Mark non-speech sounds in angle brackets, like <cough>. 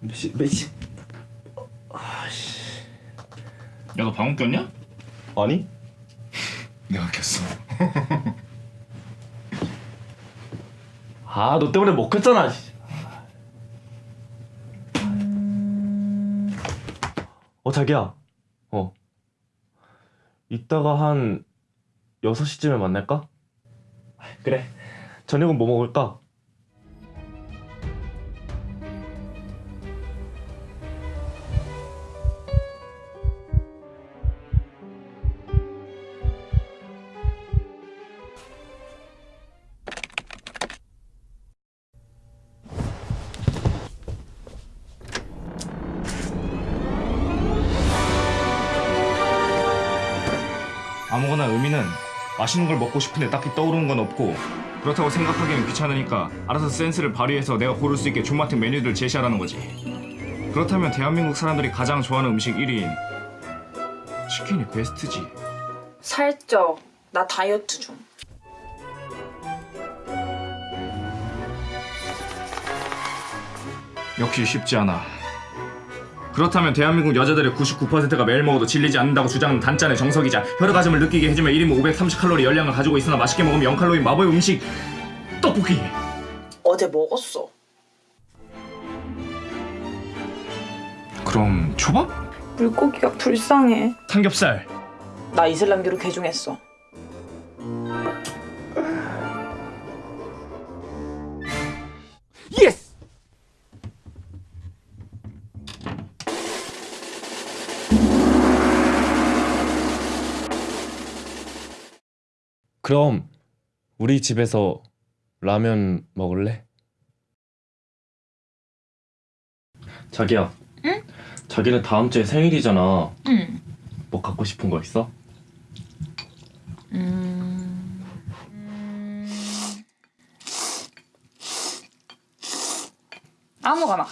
몇 시? 몇 시? 아씨. 야 너 방금 꼈냐? 아니? <laughs> 내가 꼈어 아, 너 때문에 못 켰잖아. 씨. 어, 자기야. 어. 이따가 한 6시쯤에 만날까? 그래. 저녁은 뭐 먹을까? 아무거나 의미는 맛있는 걸 먹고 싶은데 딱히 떠오르는 건 없고 그렇다고 생각하기엔 귀찮으니까 알아서 센스를 발휘해서 내가 고를 수 있게 존맛탱 메뉴들 제시하라는 거지 그렇다면 대한민국 사람들이 가장 좋아하는 음식 1위인 치킨이 베스트지 살쪄. 나 다이어트 중. 역시 쉽지 않아 그렇다면 대한민국 여자들의 99%가 매일 먹어도 질리지 않는다고 주장하는 단짠의 정석이자 혈액가짐을 느끼게 해주면 1인분 530칼로리 열량을 가지고 있으나 맛있게 먹으면 0칼로리 마법의 음식 떡볶이 어제 먹었어. 그럼 초밥? 물고기가 불쌍해. 삼겹살 나 이슬람교로 개종했어. 그럼 우리 집에서 라면 먹을래? 자기야. 응? 자기는 다음 주에 생일이잖아. 응. 뭐 갖고 싶은 거 있어? 음... 아무거나.